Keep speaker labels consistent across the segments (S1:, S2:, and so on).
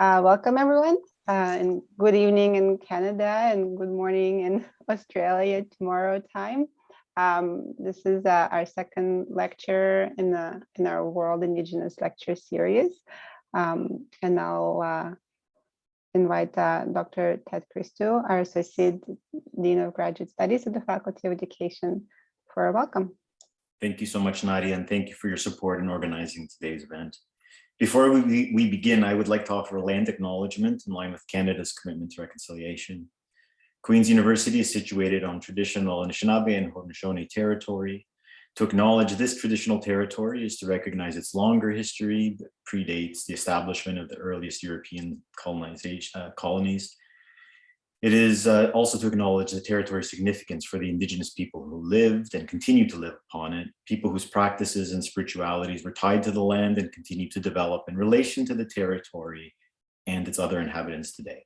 S1: Uh, welcome everyone uh, and good evening in Canada and good morning in Australia tomorrow time. Um, this is uh, our second lecture in, the, in our World Indigenous Lecture Series. Um, and I'll uh, invite uh, Dr. Ted Christou, our Associate Dean of Graduate Studies at the Faculty of Education for a welcome.
S2: Thank you so much, Nadia, and thank you for your support in organizing today's event. Before we, we begin, I would like to offer a land acknowledgement in line with Canada's commitment to reconciliation. Queen's University is situated on traditional Anishinaabe and Haudenosaunee territory. To acknowledge this traditional territory is to recognize its longer history that predates the establishment of the earliest European colonization, uh, colonies it is uh, also to acknowledge the territory's significance for the indigenous people who lived and continue to live upon it, people whose practices and spiritualities were tied to the land and continue to develop in relation to the territory and its other inhabitants today.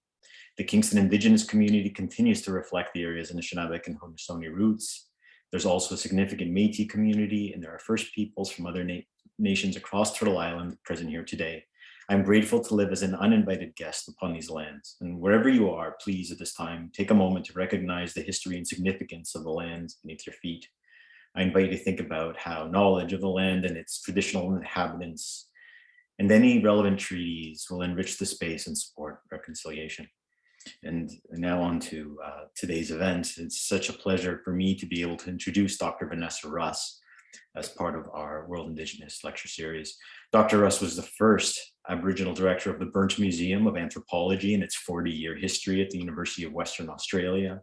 S2: The Kingston indigenous community continues to reflect the area's Anishinaabeg and Haudenosaunee roots. There's also a significant Métis community and there are First Peoples from other na nations across Turtle Island present here today. I'm grateful to live as an uninvited guest upon these lands. And wherever you are, please at this time, take a moment to recognize the history and significance of the lands beneath your feet. I invite you to think about how knowledge of the land and its traditional inhabitants and any relevant treaties will enrich the space and support reconciliation. And now on to uh, today's event. It's such a pleasure for me to be able to introduce Dr. Vanessa Russ as part of our World Indigenous lecture series. Dr. Russ was the first Aboriginal director of the Berndt Museum of Anthropology in its 40-year history at the University of Western Australia.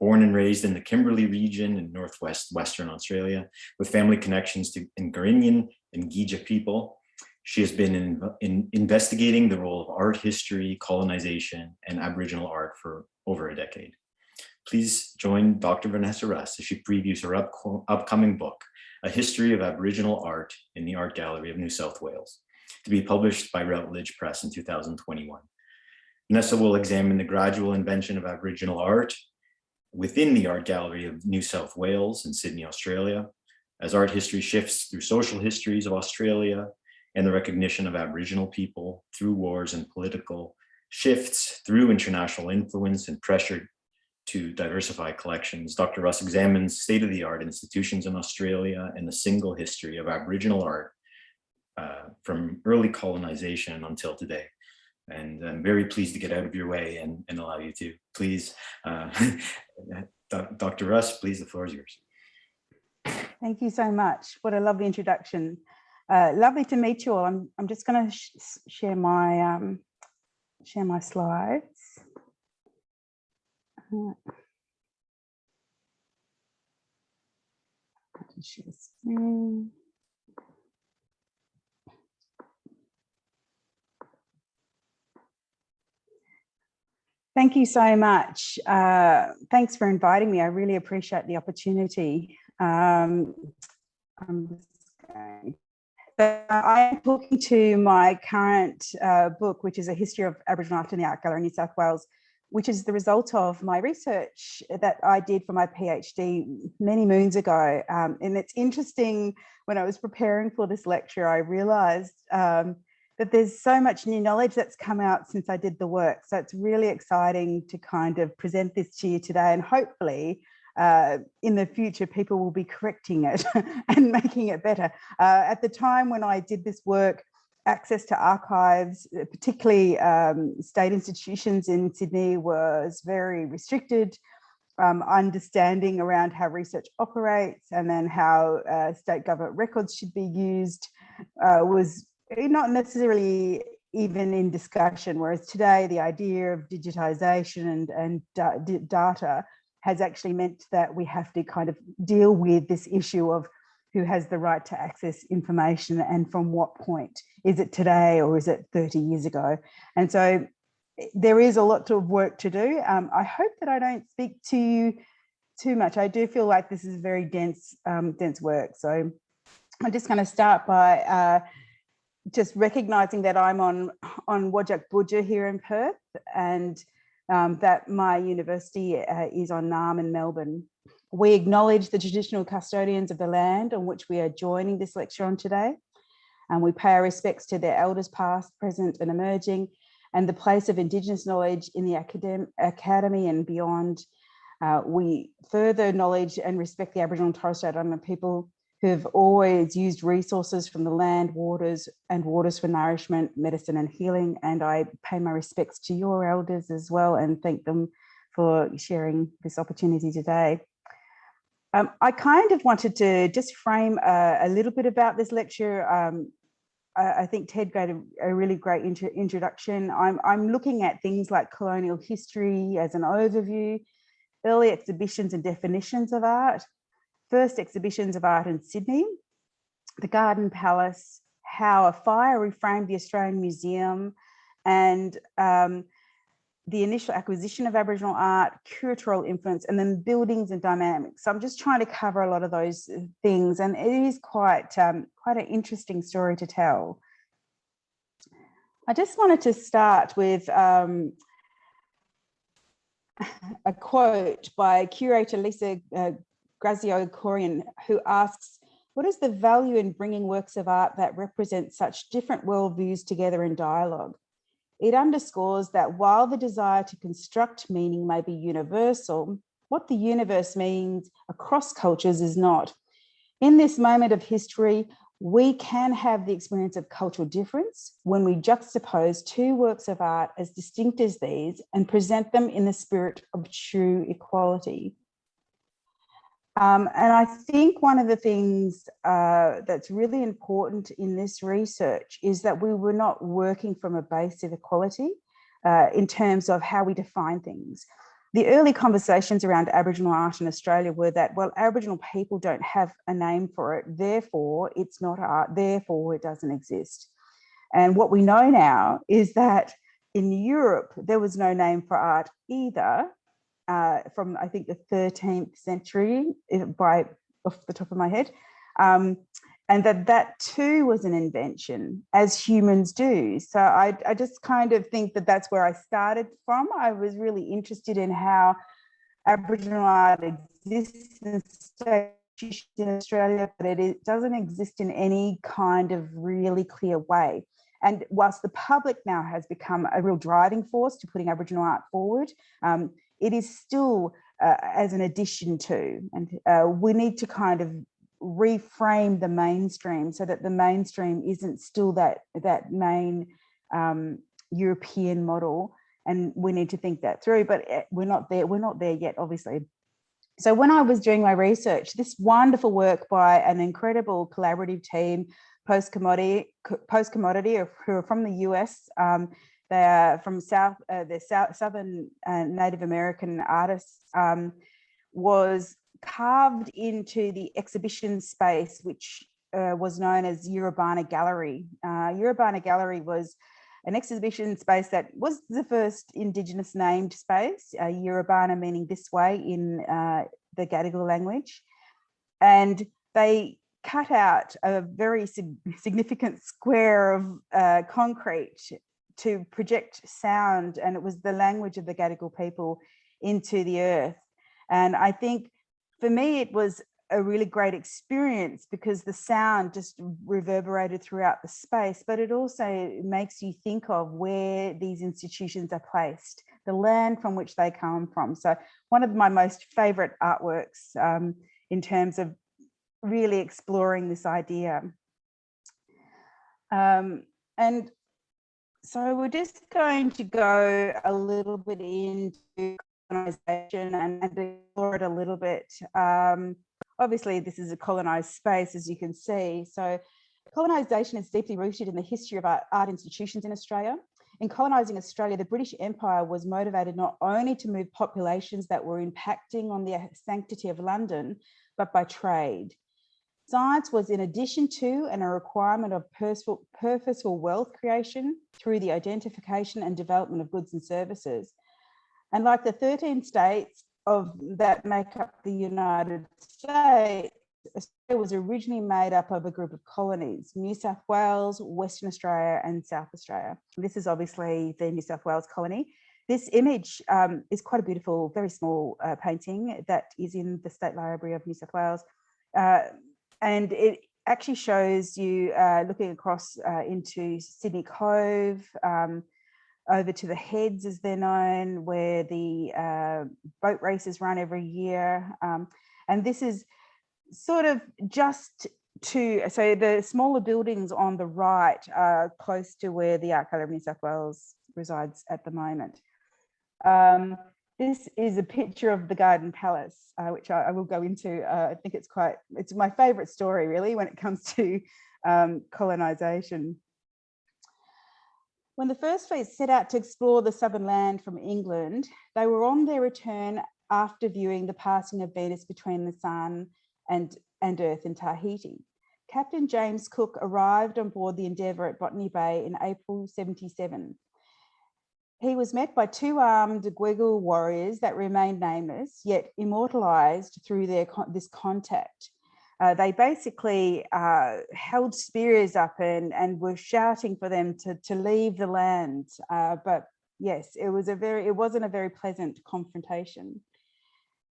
S2: Born and raised in the Kimberley region in Northwest Western Australia, with family connections to Ngarinyin and Gija people, she has been in, in investigating the role of art history, colonization, and Aboriginal art for over a decade. Please join Dr. Vanessa Russ as she previews her up, upcoming book, A History of Aboriginal Art in the Art Gallery of New South Wales to be published by Routledge Press in 2021. Vanessa will examine the gradual invention of Aboriginal art within the Art Gallery of New South Wales in Sydney, Australia, as art history shifts through social histories of Australia and the recognition of Aboriginal people through wars and political shifts through international influence and pressure to diversify collections. Dr. Russ examines state-of-the-art institutions in Australia and the single history of Aboriginal art uh, from early colonization until today. And I'm very pleased to get out of your way and, and allow you to. Please, uh, Dr. Russ, please, the floor is yours.
S3: Thank you so much. What a lovely introduction. Uh, lovely to meet you all. I'm, I'm just going to sh share my um, share my slides. Share screen. Thank you so much. Uh, thanks for inviting me. I really appreciate the opportunity. Um, I'm I am talking to my current uh, book, which is a history of Aboriginal art in the Art Gallery in New South Wales, which is the result of my research that I did for my PhD many moons ago. Um, and it's interesting, when I was preparing for this lecture, I realized um, that there's so much new knowledge that's come out since I did the work. So it's really exciting to kind of present this to you today and hopefully uh, in the future, people will be correcting it and making it better. Uh, at the time when I did this work, access to archives, uh, particularly um, state institutions in Sydney was very restricted. Um, understanding around how research operates and then how uh, state government records should be used uh, was not necessarily even in discussion, whereas today the idea of digitization and, and da data has actually meant that we have to kind of deal with this issue of who has the right to access information and from what point. Is it today or is it 30 years ago? And so there is a lot of work to do. Um, I hope that I don't speak to you too much. I do feel like this is very dense, um, dense work. So I'm just going to start by uh, just recognizing that I'm on on Whadjuk Boodja here in Perth and um, that my university uh, is on Naarm in Melbourne. We acknowledge the traditional custodians of the land on which we are joining this lecture on today and we pay our respects to their elders past, present and emerging and the place of Indigenous knowledge in the academ academy and beyond. Uh, we further acknowledge and respect the Aboriginal and Torres Strait Islander people who have always used resources from the land, waters and waters for nourishment, medicine and healing. And I pay my respects to your elders as well and thank them for sharing this opportunity today. Um, I kind of wanted to just frame a, a little bit about this lecture. Um, I, I, think Ted gave a, a really great intro, introduction. I'm, I'm looking at things like colonial history as an overview, early exhibitions and definitions of art, first exhibitions of art in Sydney, the Garden Palace, how a fire reframed the Australian Museum, and um, the initial acquisition of Aboriginal art, curatorial influence, and then buildings and dynamics. So I'm just trying to cover a lot of those uh, things, and it is quite um, quite an interesting story to tell. I just wanted to start with um, a quote by curator Lisa uh, Graziose Corrin, who asks, what is the value in bringing works of art that represent such different worldviews together in dialogue? It underscores that while the desire to construct meaning may be universal, what the universe means across cultures is not. In this moment of history, we can have the experience of cultural difference when we juxtapose two works of art as distinct as these and present them in the spirit of true equality. Um, and I think one of the things uh, that's really important in this research is that we were not working from a base of equality uh, in terms of how we define things. The early conversations around Aboriginal art in Australia were that, well, Aboriginal people don't have a name for it, therefore it's not art, therefore it doesn't exist. And what we know now is that in Europe, there was no name for art either, uh, from I think the 13th century by off the top of my head. Um, and that that too was an invention as humans do. So I, I just kind of think that that's where I started from. I was really interested in how Aboriginal art exists in Australia, but it, it doesn't exist in any kind of really clear way. And whilst the public now has become a real driving force to putting Aboriginal art forward, um, it is still uh, as an addition to, and uh, we need to kind of reframe the mainstream so that the mainstream isn't still that that main um, European model and we need to think that through but eh, we're not there we're not there yet obviously. So when I was doing my research this wonderful work by an incredible collaborative team Postcommodity post commodity who are from the US um, they are from South, uh, the South, Southern uh, Native American artists, um, was carved into the exhibition space, which uh, was known as Yiribana Gallery. Uh, Gallery was an exhibition space that was the first Indigenous named space, uh, meaning this way in uh, the Gadigal language. And they cut out a very sig significant square of uh, concrete to project sound and it was the language of the Gadigal people into the earth. And I think for me, it was a really great experience because the sound just reverberated throughout the space, but it also makes you think of where these institutions are placed, the land from which they come from. So one of my most favorite artworks um, in terms of really exploring this idea. Um, and so we're just going to go a little bit into colonization and, and explore it a little bit. Um, obviously, this is a colonized space, as you can see. So colonization is deeply rooted in the history of art, art institutions in Australia. In colonising Australia, the British Empire was motivated not only to move populations that were impacting on the sanctity of London, but by trade. Science was in addition to and a requirement of purposeful, wealth creation through the identification and development of goods and services. And like the 13 states of that make up the United States, Australia was originally made up of a group of colonies, New South Wales, Western Australia and South Australia. This is obviously the New South Wales colony. This image um, is quite a beautiful, very small uh, painting that is in the State Library of New South Wales. Uh, and it actually shows you uh, looking across uh, into Sydney Cove, um, over to the heads as they're known, where the uh, boat races run every year. Um, and this is sort of just to, so the smaller buildings on the right are close to where the Art Gallery of New South Wales resides at the moment. Um, this is a picture of the Garden Palace, uh, which I, I, will go into. Uh, I think it's quite, it's my favorite story really when it comes to um, colonization. When the first fleet set out to explore the southern land from England, they were on their return after viewing the passing of Venus between the sun and, and Earth in Tahiti. Captain James Cook arrived on board the Endeavour at Botany Bay in April 77. He was met by two armed Gweagal warriors that remained nameless, yet immortalized through their this contact. Uh, they basically uh, held spears up and, and were shouting for them to, to leave the land. Uh, but yes, it was a very, it wasn't a very pleasant confrontation.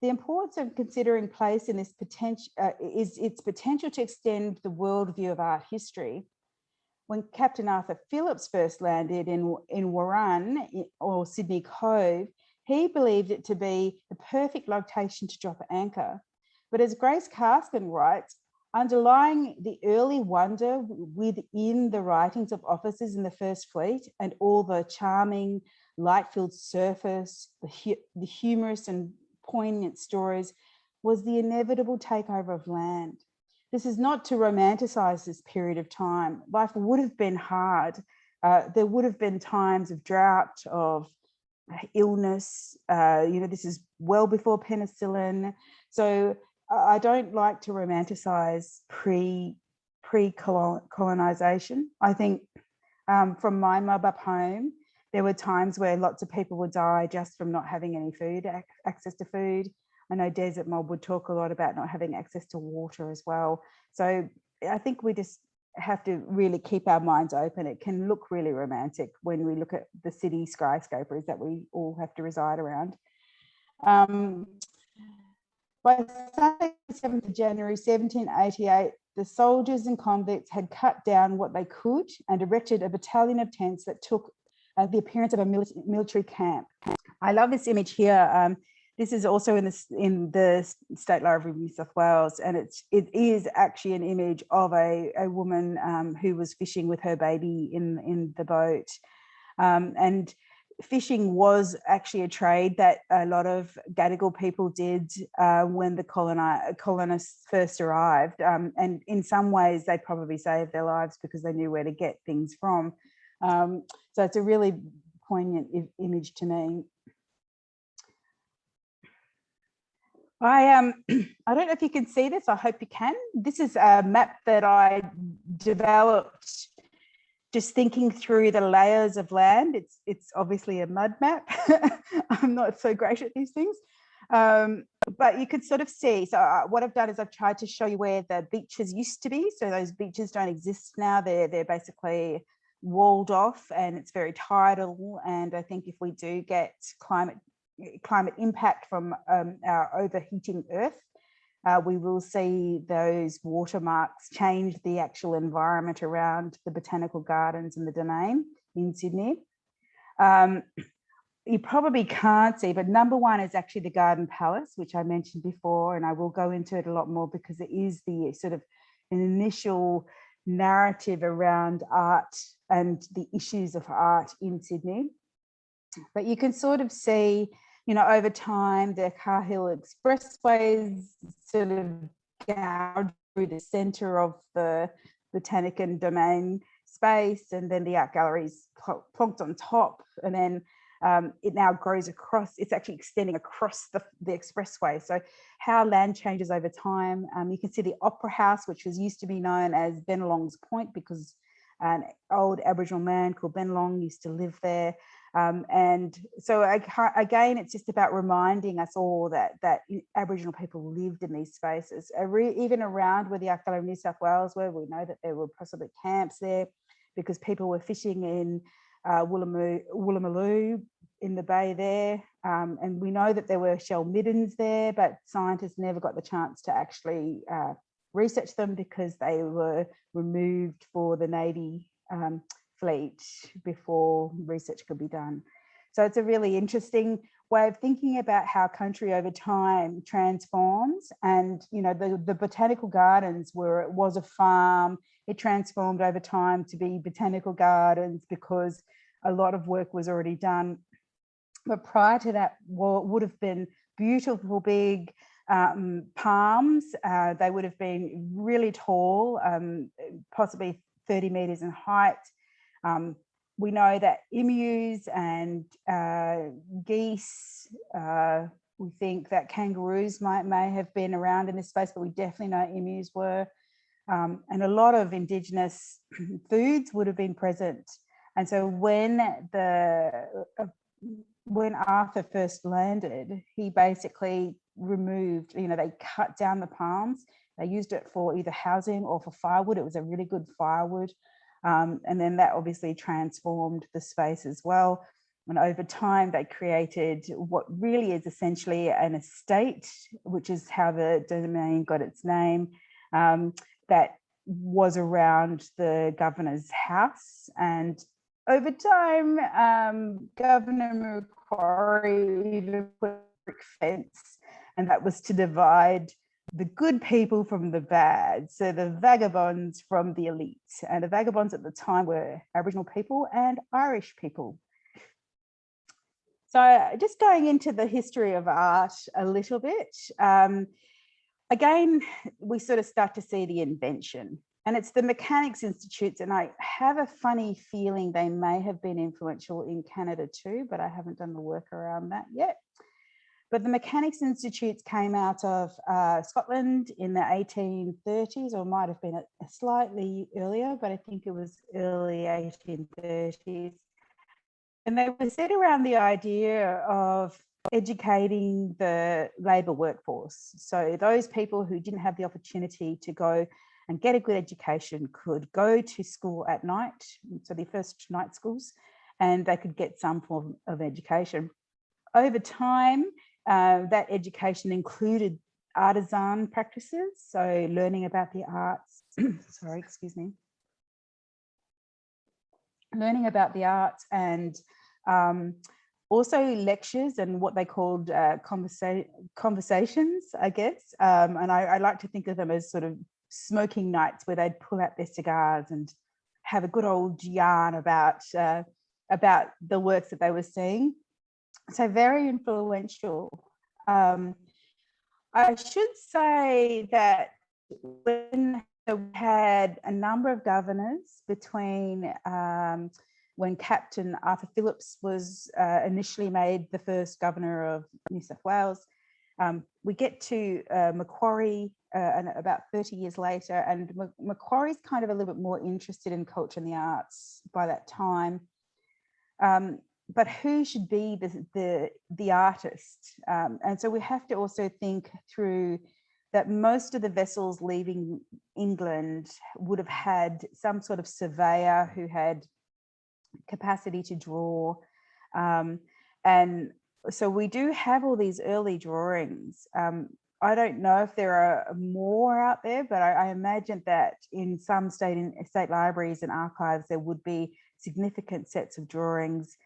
S3: The importance of considering place in this potential uh, is its potential to extend the worldview of art history. When Captain Arthur Phillips first landed in, in Warran or Sydney Cove, he believed it to be the perfect location to drop anchor. But as Grace Karskens writes, underlying the early wonder within the writings of officers in the First Fleet and all the charming light-filled surface, the, hu the humorous and poignant stories was the inevitable takeover of land. This is not to romanticize this period of time. Life would have been hard. Uh, there would have been times of drought, of illness. Uh, you know, this is well before penicillin. So I don't like to romanticize pre pre colonization. I think um, from my mob up home, there were times where lots of people would die just from not having any food, access to food. I know Desert Mob would talk a lot about not having access to water as well. So I think we just have to really keep our minds open. It can look really romantic when we look at the city skyscrapers that we all have to reside around. Um, by Sunday, 7th of January 1788, the soldiers and convicts had cut down what they could and erected a battalion of tents that took uh, the appearance of a military camp. I love this image here. Um, this is also in the in the State Library of New South Wales, and it's it is actually an image of a a woman um, who was fishing with her baby in in the boat, um, and fishing was actually a trade that a lot of Gadigal people did uh, when the coloni colonists first arrived, um, and in some ways they probably saved their lives because they knew where to get things from. Um, so it's a really poignant image to me. I um I don't know if you can see this. I hope you can. This is a map that I developed just thinking through the layers of land. It's it's obviously a mud map. I'm not so great at these things. Um, but you could sort of see, so uh, what I've done is I've tried to show you where the beaches used to be. So those beaches don't exist now. They're, they're basically walled off and it's very tidal. And I think if we do get climate climate impact from um, our overheating earth, uh, we will see those watermarks change the actual environment around the botanical gardens and the domain in Sydney. Um, you probably can't see, but number one is actually the Garden Palace, which I mentioned before, and I will go into it a lot more because it is the sort of an initial narrative around art and the issues of art in Sydney. But you can sort of see, you know, over time, the Cahill Expressways sort of gouged through the center of the Botanic and Domain space, and then the art galleries plonked on top, and then um, it now grows across, it's actually extending across the, the expressway. So how land changes over time. Um, you can see the Opera House, which was used to be known as Bennelong's Point because an old Aboriginal man called Bennelong used to live there. Um, and so again, it's just about reminding us all that that Aboriginal people lived in these spaces, even around where the Art of New South Wales were. We know that there were possibly camps there because people were fishing in uh, in the bay there. Um, and we know that there were shell middens there, but scientists never got the chance to actually uh, research them because they were removed for the Navy um, fleet before research could be done. So it's a really interesting way of thinking about how country over time transforms. And you know the, the botanical gardens where it was a farm. It transformed over time to be botanical gardens because a lot of work was already done. But prior to that what would have been beautiful big um, palms. Uh, they would have been really tall um, possibly 30 meters in height um, we know that emus and uh, geese, uh, we think that kangaroos might may have been around in this space, but we definitely know emus were. Um, and a lot of indigenous foods would have been present. And so when the uh, when Arthur first landed, he basically removed, you know, they cut down the palms. They used it for either housing or for firewood. It was a really good firewood. Um, and then that obviously transformed the space as well. And over time, they created what really is essentially an estate, which is how the domain got its name, um, that was around the governor's house. And over time, um, Governor Macquarie put a brick fence, and that was to divide the good people from the bad. So the vagabonds from the elite. And the vagabonds at the time were Aboriginal people and Irish people. So just going into the history of art a little bit. Um, again, we sort of start to see the invention and it's the Mechanics Institutes. And I have a funny feeling they may have been influential in Canada too, but I haven't done the work around that yet. But the Mechanics Institutes came out of uh, Scotland in the 1830s, or might have been slightly earlier, but I think it was early 1830s. And they were set around the idea of educating the labour workforce. So those people who didn't have the opportunity to go and get a good education could go to school at night, so the first night schools, and they could get some form of education. Over time, uh, that education included artisan practices, so learning about the arts, sorry, excuse me, learning about the arts and um, also lectures and what they called uh, conversa conversations, I guess. Um, and I, I, like to think of them as sort of smoking nights where they'd pull out their cigars and have a good old yarn about uh, about the works that they were seeing so very influential. Um, I should say that when we had a number of governors between um, when Captain Arthur Phillips was uh, initially made the first governor of New South Wales, um, we get to uh, Macquarie uh, and about 30 years later, and Macquarie's kind of a little bit more interested in culture and the arts by that time. Um, but who should be the the, the artist? Um, and so we have to also think through that most of the vessels leaving England would have had some sort of surveyor who had capacity to draw. Um, and so we do have all these early drawings. Um, I don't know if there are more out there, but I, I imagine that in some state in state libraries and archives, there would be significant sets of drawings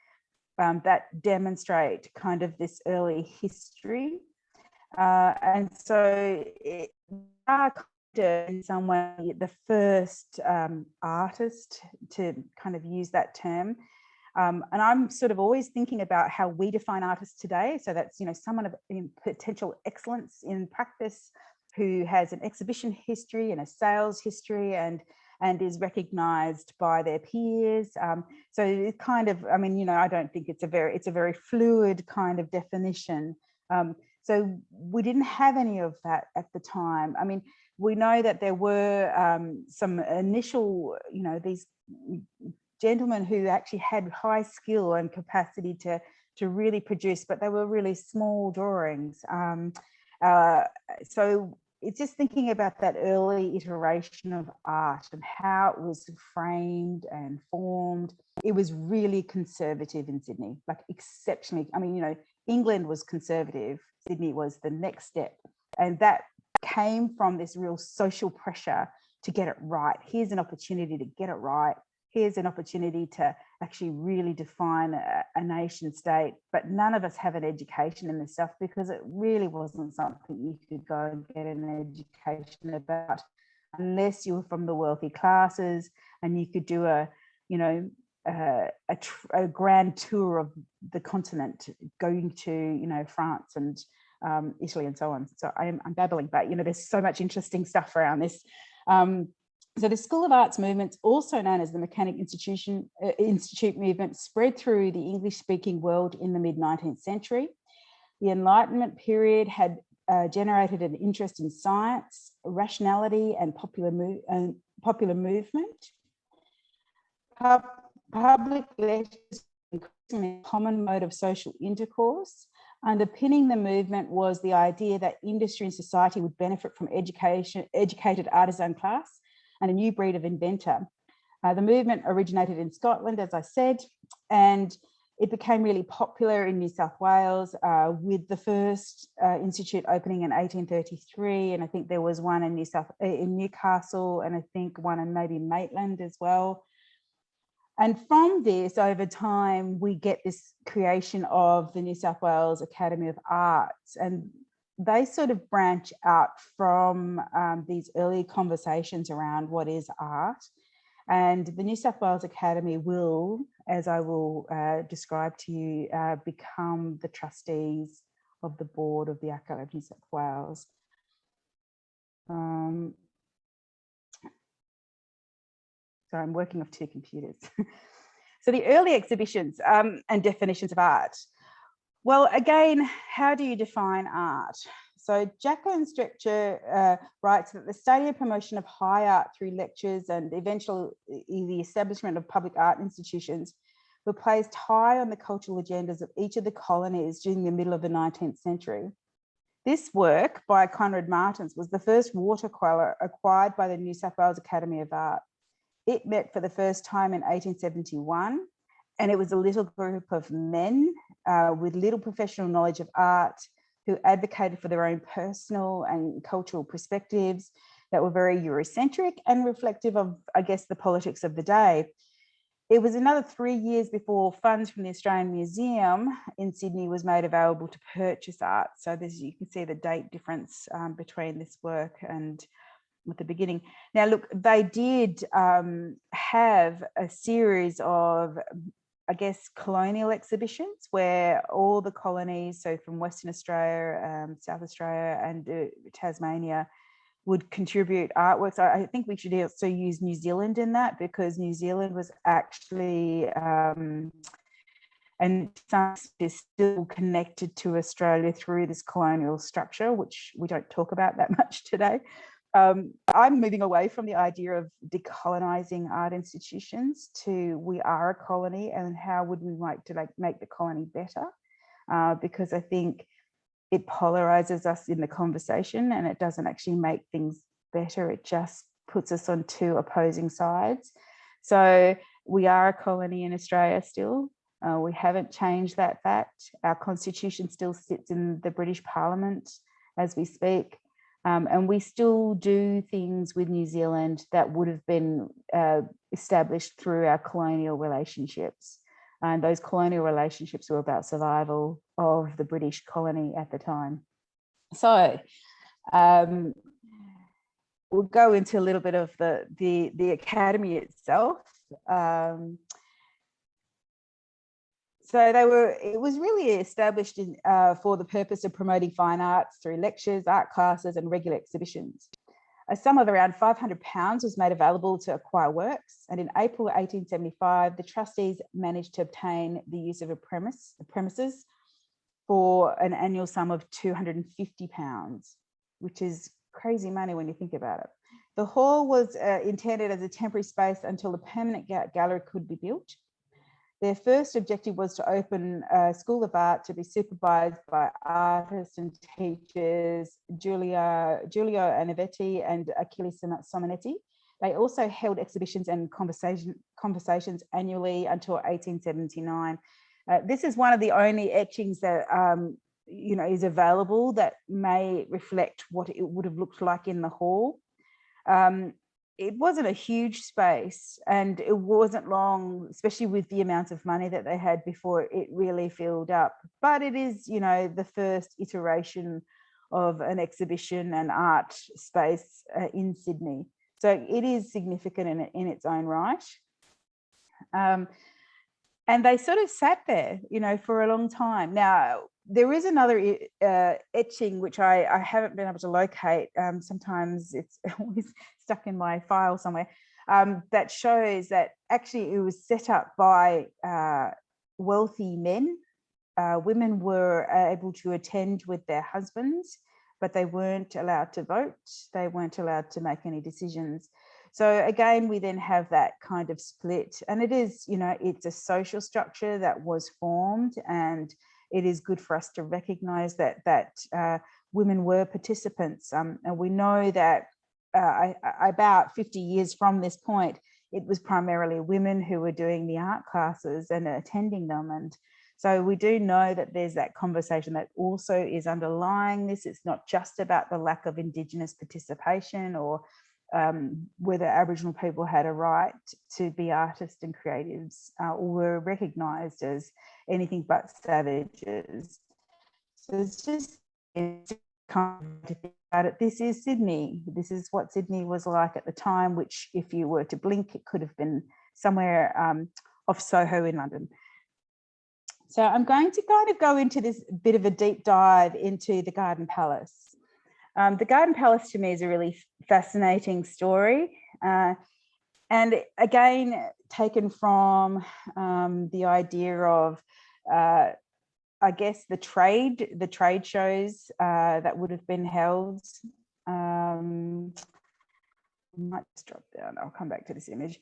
S3: um, that demonstrate kind of this early history. Uh, and so it, are in some way the first um, artist to kind of use that term. Um, and I'm sort of always thinking about how we define artists today. So that's, you know, someone of potential excellence in practice who has an exhibition history and a sales history and and is recognized by their peers. Um, so it kind of, I mean, you know, I don't think it's a very, it's a very fluid kind of definition. Um, so we didn't have any of that at the time. I mean, we know that there were um, some initial, you know, these gentlemen who actually had high skill and capacity to to really produce, but they were really small drawings. Um, uh, so it's just thinking about that early iteration of art and how it was framed and formed. It was really conservative in Sydney, like exceptionally. I mean, you know, England was conservative, Sydney was the next step. And that came from this real social pressure to get it right. Here's an opportunity to get it right. Here's an opportunity to actually really define a, a nation state, but none of us have an education in this stuff because it really wasn't something you could go and get an education about unless you were from the wealthy classes and you could do a, you know, a, a, grand tour of the continent, going to, you know, France and um, Italy and so on. So I'm, I'm, babbling, but, you know, there's so much interesting stuff around this. Um, so the School of Arts movement, also known as the Mechanic Institution uh, Institute movement, spread through the English-speaking world in the mid-19th century. The Enlightenment period had uh, generated an interest in science, rationality, and popular, uh, popular movement. Pub public lectures a common mode of social intercourse. Underpinning the movement was the idea that industry and society would benefit from education, educated artisan class and a new breed of inventor. Uh, the movement originated in Scotland, as I said, and it became really popular in New South Wales uh, with the first uh, institute opening in 1833. And I think there was one in New South uh, in Newcastle and I think one in maybe Maitland as well. And from this, over time, we get this creation of the New South Wales Academy of Arts. And they sort of branch out from um, these early conversations around what is art. And the New South Wales Academy will, as I will uh, describe to you, uh, become the trustees of the board of the Academy of New South Wales. Um, so I'm working off two computers. so the early exhibitions um, and definitions of art. Well, again, how do you define art? So Jacqueline Strechter uh, writes that the study and promotion of high art through lectures and eventually the establishment of public art institutions were placed high on the cultural agendas of each of the colonies during the middle of the 19th century. This work by Conrad Martens was the first watercolour acquired by the New South Wales Academy of Art. It met for the first time in 1871 and it was a little group of men uh, with little professional knowledge of art who advocated for their own personal and cultural perspectives that were very Eurocentric and reflective of, I guess, the politics of the day. It was another three years before funds from the Australian Museum in Sydney was made available to purchase art. So you can see the date difference um, between this work and at the beginning. Now, look, they did um, have a series of I guess, colonial exhibitions where all the colonies, so from Western Australia, um, South Australia and uh, Tasmania, would contribute artworks. I, I, think we should also use New Zealand in that because New Zealand was actually, um, and is still connected to Australia through this colonial structure, which we don't talk about that much today. Um, I'm moving away from the idea of decolonizing art institutions to we are a colony and how would we like to like make the colony better? Uh, because I think it polarizes us in the conversation and it doesn't actually make things better. It just puts us on two opposing sides. So we are a colony in Australia still. Uh, we haven't changed that fact. Our constitution still sits in the British Parliament as we speak. Um, and we still do things with New Zealand that would have been uh, established through our colonial relationships. And those colonial relationships were about survival of the British colony at the time. So um, we'll go into a little bit of the, the, the academy itself. Um, so they were, it was really established in, uh, for the purpose of promoting fine arts through lectures, art classes and regular exhibitions. A sum of around 500 pounds was made available to acquire works. And in April 1875, the trustees managed to obtain the use of a premise, a premises for an annual sum of 250 pounds, which is crazy money when you think about it. The hall was uh, intended as a temporary space until a permanent gallery could be built. Their first objective was to open a school of art to be supervised by artists and teachers, Giulia, Giulio Anivitti and Achille Simonetti. They also held exhibitions and conversation, conversations annually until 1879. Uh, this is one of the only etchings that um, you know is available that may reflect what it would have looked like in the hall. Um, it wasn't a huge space and it wasn't long, especially with the amount of money that they had before it really filled up. But it is, you know, the first iteration of an exhibition and art space uh, in Sydney. So it is significant in, in its own right. Um, and they sort of sat there, you know, for a long time. Now, there is another uh, etching which I, I, haven't been able to locate. Um, sometimes it's always stuck in my file somewhere. Um, that shows that actually it was set up by uh, wealthy men. Uh, women were able to attend with their husbands, but they weren't allowed to vote. They weren't allowed to make any decisions. So again, we then have that kind of split and it is, you know, it's a social structure that was formed and it is good for us to recognize that that uh, women were participants. Um, and we know that uh, about 50 years from this point, it was primarily women who were doing the art classes and attending them. And so we do know that there's that conversation that also is underlying this. It's not just about the lack of Indigenous participation or um, whether Aboriginal people had a right to be artists and creatives uh, or were recognised as anything but savages. So it's just kind of it. This is Sydney. This is what Sydney was like at the time, which if you were to blink, it could have been somewhere um, off Soho in London. So I'm going to kind of go into this bit of a deep dive into the Garden Palace. Um, the Garden Palace to me is a really fascinating story. Uh, and again, taken from um, the idea of, uh, I guess, the trade, the trade shows uh, that would have been held. Um, might just drop down, I'll come back to this image.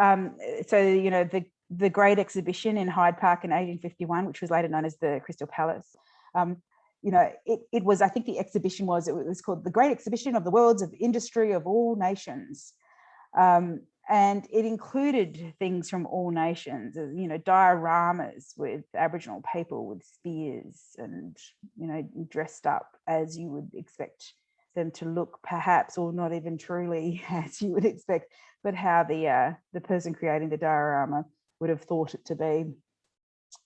S3: Um, so, you know, the, the great exhibition in Hyde Park in 1851, which was later known as the Crystal Palace, um, you know, it, it was, I think the exhibition was, it was called the Great Exhibition of the Worlds of Industry of All Nations. Um, and it included things from all nations, uh, you know, dioramas with Aboriginal people with spears and, you know, dressed up as you would expect them to look perhaps, or not even truly as you would expect, but how the, uh, the person creating the diorama would have thought it to be.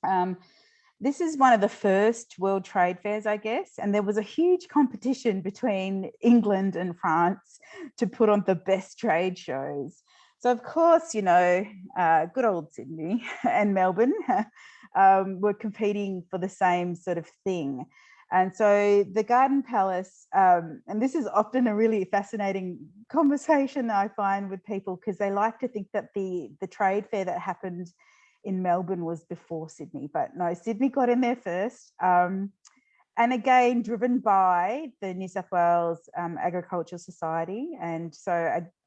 S3: Um, this is one of the first World Trade Fairs, I guess, and there was a huge competition between England and France to put on the best trade shows. So of course, you know, uh, good old Sydney and Melbourne um, were competing for the same sort of thing. And so the Garden Palace, um, and this is often a really fascinating conversation I find with people because they like to think that the, the trade fair that happened in Melbourne was before Sydney, but no, Sydney got in there first. Um, and again, driven by the New South Wales um, Agricultural Society. And so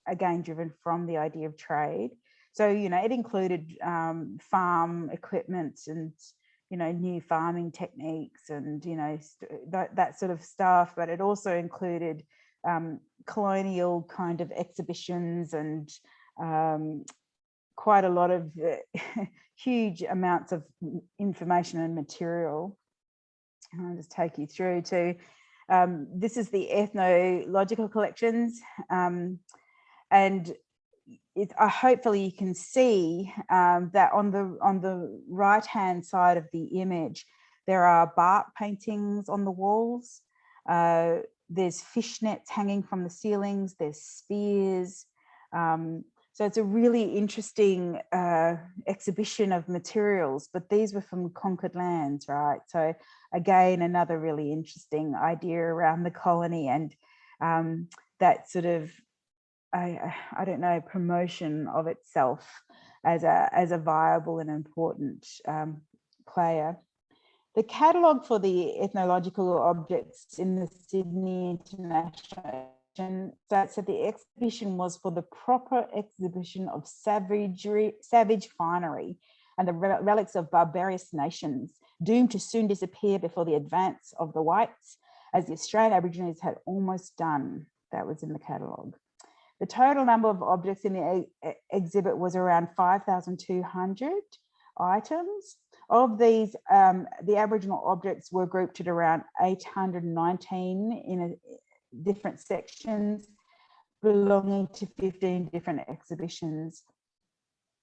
S3: again, driven from the idea of trade. So, you know, it included um, farm equipment and, you know, new farming techniques and, you know, that, that sort of stuff. But it also included um, colonial kind of exhibitions and um, quite a lot of uh, huge amounts of information and material. I'll just take you through to, um, this is the ethnological collections. And it, uh, hopefully you can see um, that on the on the right hand side of the image, there are bark paintings on the walls. Uh, there's fishnets hanging from the ceilings, there's spears, um, so it's a really interesting uh, exhibition of materials, but these were from conquered lands, right? So again, another really interesting idea around the colony and um, that sort of, I, I don't know, promotion of itself as a, as a viable and important um, player. The catalogue for the ethnological objects in the Sydney International that said the exhibition was for the proper exhibition of savagery, savage finery and the relics of barbarous nations doomed to soon disappear before the advance of the whites as the Australian Aborigines had almost done. That was in the catalogue. The total number of objects in the exhibit was around 5,200 items. Of these, um, the Aboriginal objects were grouped at around 819 in a, different sections, belonging to 15 different exhibitions.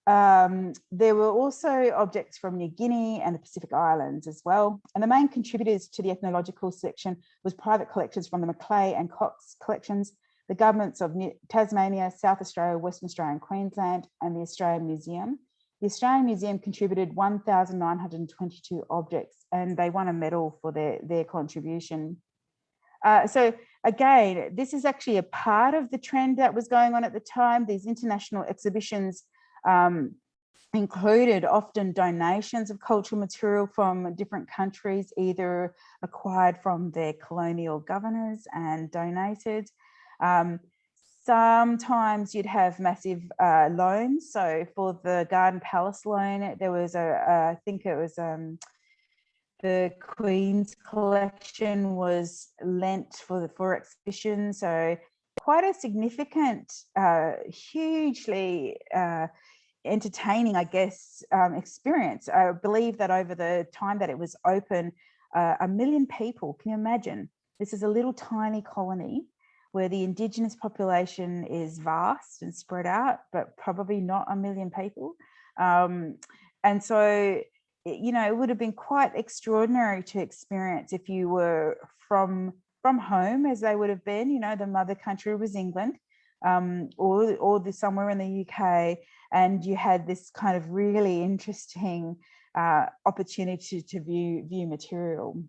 S3: Um, there were also objects from New Guinea and the Pacific Islands as well. And the main contributors to the ethnological section was private collectors from the Macleay and Cox collections, the governments of New Tasmania, South Australia, Western Australia and Queensland, and the Australian Museum. The Australian Museum contributed 1,922 objects and they won a medal for their, their contribution. Uh, so again, this is actually a part of the trend that was going on at the time. These international exhibitions um, included often donations of cultural material from different countries, either acquired from their colonial governors and donated. Um, sometimes you'd have massive uh, loans. So for the Garden Palace loan, there was a, a I think it was um, the Queen's collection was lent for the for exhibition. So quite a significant, uh, hugely uh, entertaining, I guess, um, experience. I believe that over the time that it was open, uh, a million people, can you imagine? This is a little tiny colony where the indigenous population is vast and spread out, but probably not a million people. Um, and so, you know, it would have been quite extraordinary to experience if you were from from home as they would have been, you know, the mother country was England um, or, or the, somewhere in the UK and you had this kind of really interesting uh, opportunity to view, view material.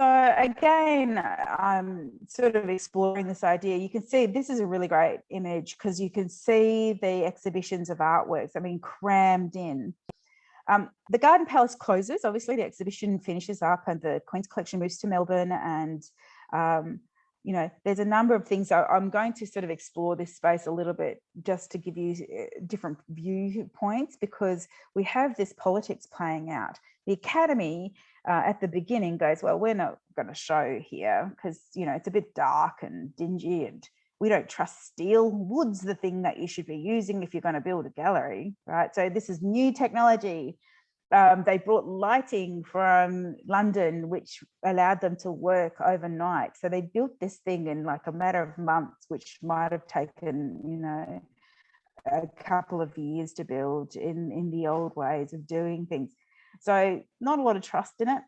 S3: So again, I'm sort of exploring this idea. You can see this is a really great image because you can see the exhibitions of artworks, I mean, crammed in. Um, the Garden Palace closes, obviously the exhibition finishes up and the Queen's Collection moves to Melbourne and um, you know, there's a number of things. I'm going to sort of explore this space a little bit just to give you uh, different viewpoints because we have this politics playing out. The Academy uh, at the beginning goes, well, we're not going to show here because, you know, it's a bit dark and dingy and we don't trust steel. Wood's the thing that you should be using if you're going to build a gallery, right? So this is new technology um, they brought lighting from London, which allowed them to work overnight. So they built this thing in like a matter of months, which might have taken, you know, a couple of years to build in, in the old ways of doing things. So not a lot of trust in it.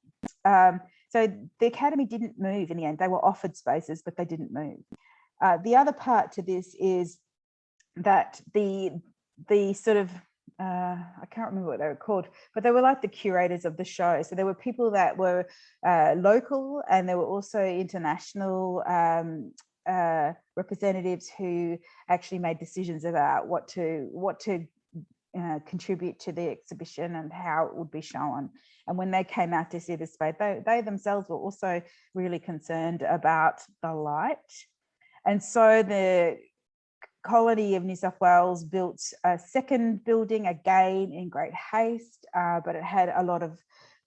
S3: Um, so the Academy didn't move in the end. They were offered spaces, but they didn't move. Uh, the other part to this is that the the sort of uh, I can't remember what they were called, but they were like the curators of the show. So there were people that were uh, local and there were also international um, uh, representatives who actually made decisions about what to what to uh, contribute to the exhibition and how it would be shown. And when they came out to see the space, they, they themselves were also really concerned about the light. And so the colony of New South Wales built a second building again in great haste, uh, but it had a lot of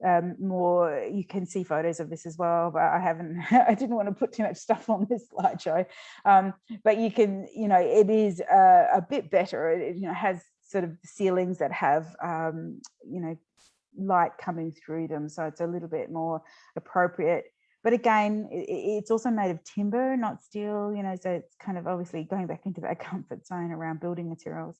S3: um, more, you can see photos of this as well, but I haven't, I didn't want to put too much stuff on this slideshow. Um, but you can, you know, it is a, a bit better. It, you know, has sort of ceilings that have, um, you know, light coming through them. So it's a little bit more appropriate but again, it's also made of timber, not steel, you know, so it's kind of obviously going back into that comfort zone around building materials.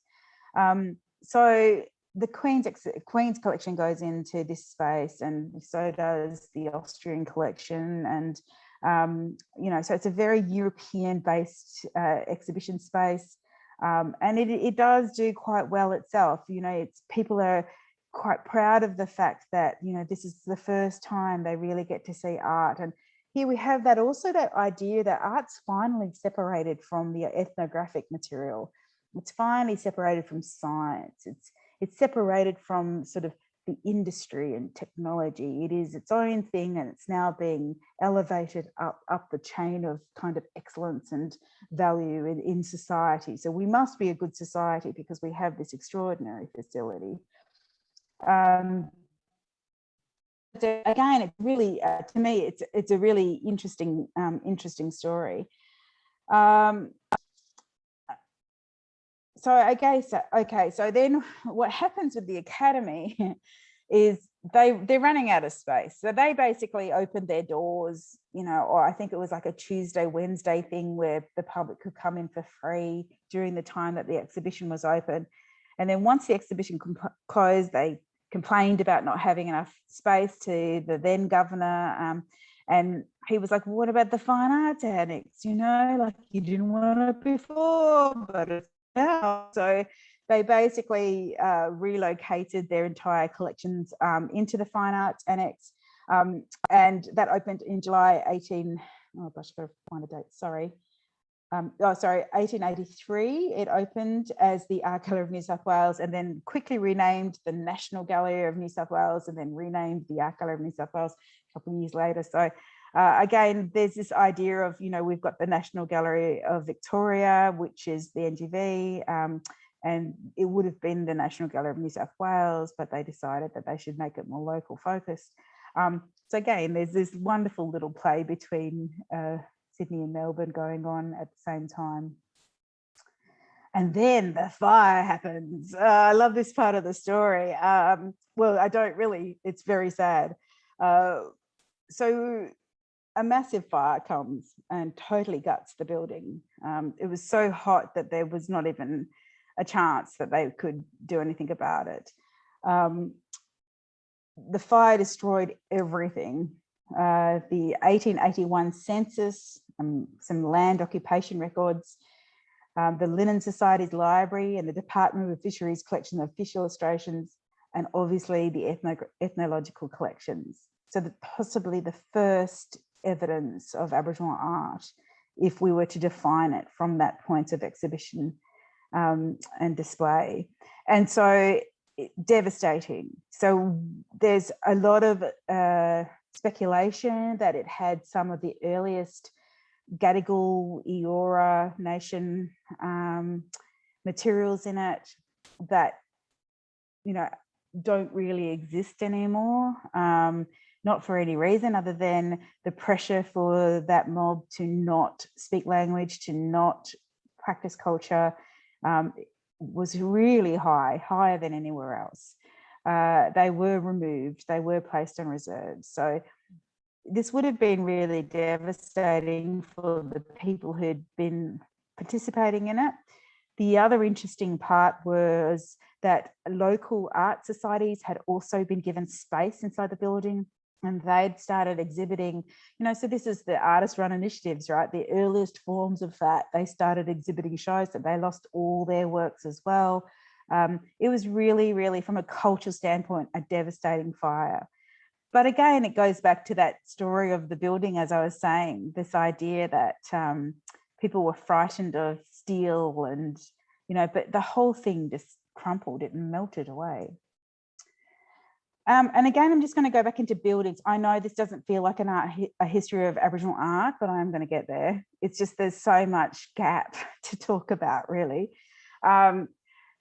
S3: Um, so the Queen's, Queen's collection goes into this space and so does the Austrian collection. And, um, you know, so it's a very European based uh, exhibition space. Um, and it, it does do quite well itself. You know, it's people are quite proud of the fact that, you know, this is the first time they really get to see art. And here we have that also that idea that art's finally separated from the ethnographic material. It's finally separated from science. It's, it's separated from sort of the industry and technology. It is its own thing and it's now being elevated up, up the chain of kind of excellence and value in, in society. So we must be a good society because we have this extraordinary facility. Um, again, it's really, uh, to me, it's it's a really interesting, um, interesting story. Um, so I guess, okay, so then what happens with the academy is they they're running out of space. So they basically opened their doors you know or i think it was like a tuesday wednesday thing where the public could come in for free during the time that the exhibition was open. And then once the exhibition closed they complained about not having enough space to the then governor um, and he was like what about the fine arts annex? You know like you didn't want it before but it's now so they basically uh, relocated their entire collections um, into the Fine Arts Annex. Um, and that opened in July 18, oh gosh, I've got to find a date, sorry. Um, oh, sorry, 1883, it opened as the Art Gallery of New South Wales and then quickly renamed the National Gallery of New South Wales and then renamed the Art Gallery of New South Wales a couple of years later. So uh, again, there's this idea of, you know, we've got the National Gallery of Victoria, which is the NGV, um, and it would have been the National Gallery of New South Wales, but they decided that they should make it more local focused. Um, so again, there's this wonderful little play between uh, Sydney and Melbourne going on at the same time. And then the fire happens. Uh, I love this part of the story. Um, well, I don't really, it's very sad. Uh, so a massive fire comes and totally guts the building. Um, it was so hot that there was not even a chance that they could do anything about it. Um, the fire destroyed everything. Uh, the 1881 census, um, some land occupation records, um, the Linnean Society's library and the Department of Fisheries collection of fish illustrations, and obviously the ethno ethnological collections. So possibly the first evidence of Aboriginal art, if we were to define it from that point of exhibition um, and display. And so devastating. So there's a lot of uh, speculation that it had some of the earliest Gadigal Eora nation um, materials in it that, you know, don't really exist anymore. Um, not for any reason other than the pressure for that mob to not speak language, to not practice culture, um, was really high, higher than anywhere else. Uh, they were removed, they were placed on reserves. So this would have been really devastating for the people who'd been participating in it. The other interesting part was that local art societies had also been given space inside the building and they'd started exhibiting, you know, so this is the artist run initiatives, right? The earliest forms of that, they started exhibiting shows that they lost all their works as well. Um, it was really, really from a cultural standpoint, a devastating fire. But again, it goes back to that story of the building, as I was saying, this idea that um, people were frightened of steel and, you know, but the whole thing just crumpled, it melted away. Um, and again, I'm just going to go back into buildings. I know this doesn't feel like an art, a history of Aboriginal art, but I'm going to get there. It's just there's so much gap to talk about, really. Um,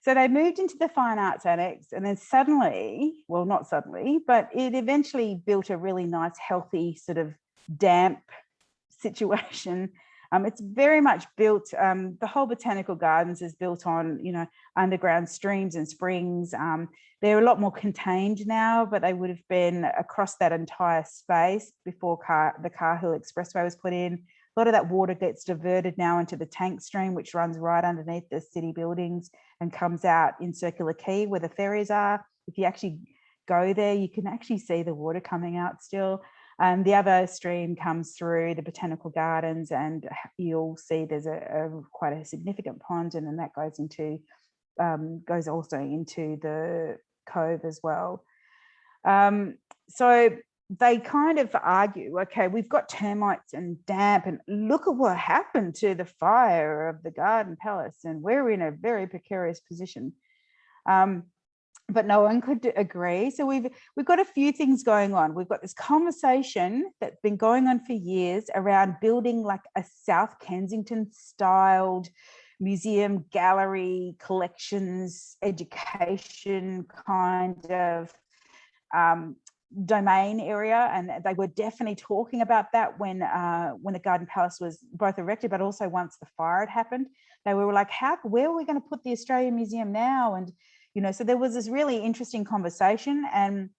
S3: so they moved into the Fine Arts Annex and then suddenly, well, not suddenly, but it eventually built a really nice, healthy sort of damp situation um, it's very much built, um, the whole botanical gardens is built on, you know, underground streams and springs. Um, they're a lot more contained now, but they would have been across that entire space before car, the Cahill Expressway was put in. A lot of that water gets diverted now into the tank stream, which runs right underneath the city buildings and comes out in Circular Quay where the ferries are. If you actually go there, you can actually see the water coming out still. Um, the other stream comes through the botanical gardens and you'll see there's a, a quite a significant pond and then that goes into um, goes also into the cove as well. Um, so they kind of argue, okay, we've got termites and damp and look at what happened to the fire of the garden palace and we're in a very precarious position. Um, but no one could agree. So we've we've got a few things going on. We've got this conversation that's been going on for years around building like a South Kensington styled museum, gallery, collections, education kind of um, domain area and they were definitely talking about that when uh, when the garden palace was both erected but also once the fire had happened they were like how where are we going to put the australian museum now and you know, so there was this really interesting conversation and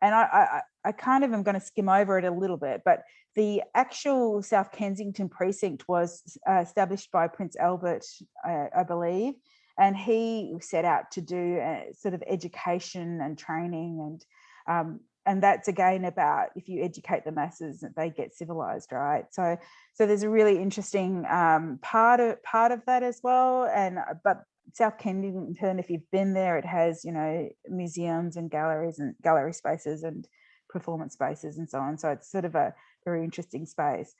S3: and I, I, I kind of am going to skim over it a little bit, but the actual South Kensington precinct was uh, established by Prince Albert, I, I, believe, and he set out to do a sort of education and training and um, and that's again about if you educate the masses they get civilized right? So so there's a really interesting um, part of part of that as well and uh, but South Kensington, if you've been there, it has, you know, museums and galleries and gallery spaces and performance spaces and so on. So it's sort of a very interesting space.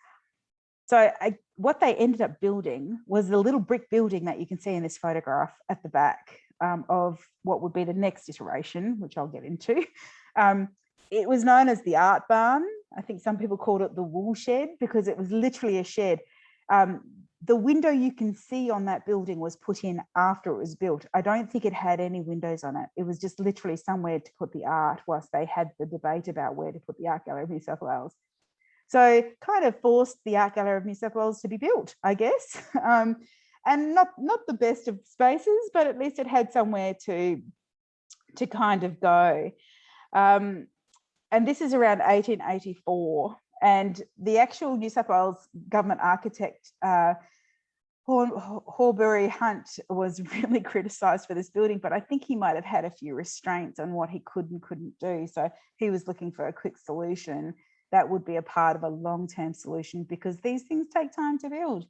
S3: So I, what they ended up building was the little brick building that you can see in this photograph at the back um, of what would be the next iteration, which I'll get into. Um, it was known as the art barn. I think some people called it the wool shed because it was literally a shed. Um, the window you can see on that building was put in after it was built. I don't think it had any windows on it. It was just literally somewhere to put the art whilst they had the debate about where to put the Art Gallery of New South Wales. So kind of forced the Art Gallery of New South Wales to be built, I guess. Um, and not, not the best of spaces, but at least it had somewhere to, to kind of go. Um, and this is around 1884. And the actual New South Wales government architect, uh, Horbury Hunt was really criticised for this building, but I think he might have had a few restraints on what he could and couldn't do. So he was looking for a quick solution that would be a part of a long-term solution because these things take time to build.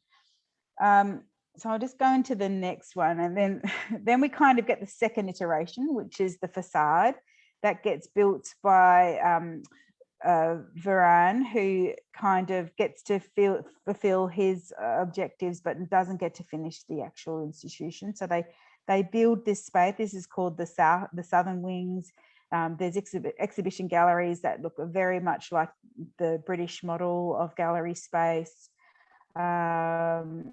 S3: Um, so I'll just go into the next one and then, then we kind of get the second iteration, which is the facade that gets built by um, uh, who kind of gets to feel, fulfill his uh, objectives, but doesn't get to finish the actual institution. So they they build this space. This is called the south, the southern wings. Um, there's exhibit, exhibition galleries that look very much like the British model of gallery space. Um,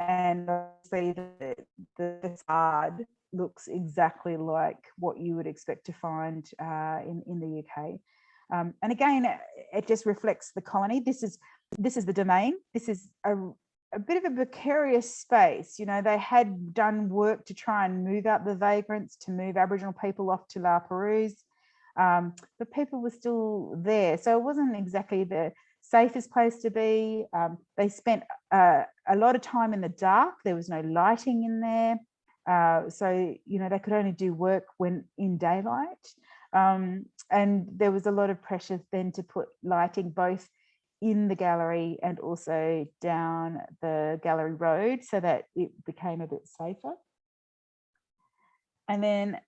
S3: and obviously the, the facade looks exactly like what you would expect to find uh, in, in the UK. Um, and again, it just reflects the colony. This is this is the domain. This is a, a bit of a precarious space. You know, they had done work to try and move out the vagrants, to move Aboriginal people off to La Perouse, um, but people were still there. So it wasn't exactly the safest place to be. Um, they spent uh, a lot of time in the dark. There was no lighting in there. Uh, so, you know, they could only do work when in daylight. Um, and there was a lot of pressure then to put lighting both in the gallery and also down the gallery road so that it became a bit safer. And then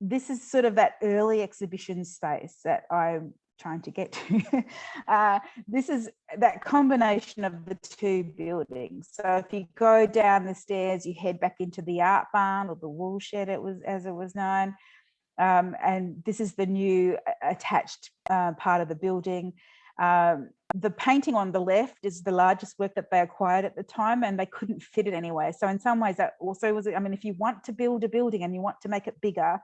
S3: this is sort of that early exhibition space that I'm trying to get to. uh, this is that combination of the two buildings. So if you go down the stairs, you head back into the art barn or the wool shed, it was as it was known. Um, and this is the new attached uh, part of the building. Um, the painting on the left is the largest work that they acquired at the time and they couldn't fit it anywhere. So in some ways that also was, I mean, if you want to build a building and you want to make it bigger,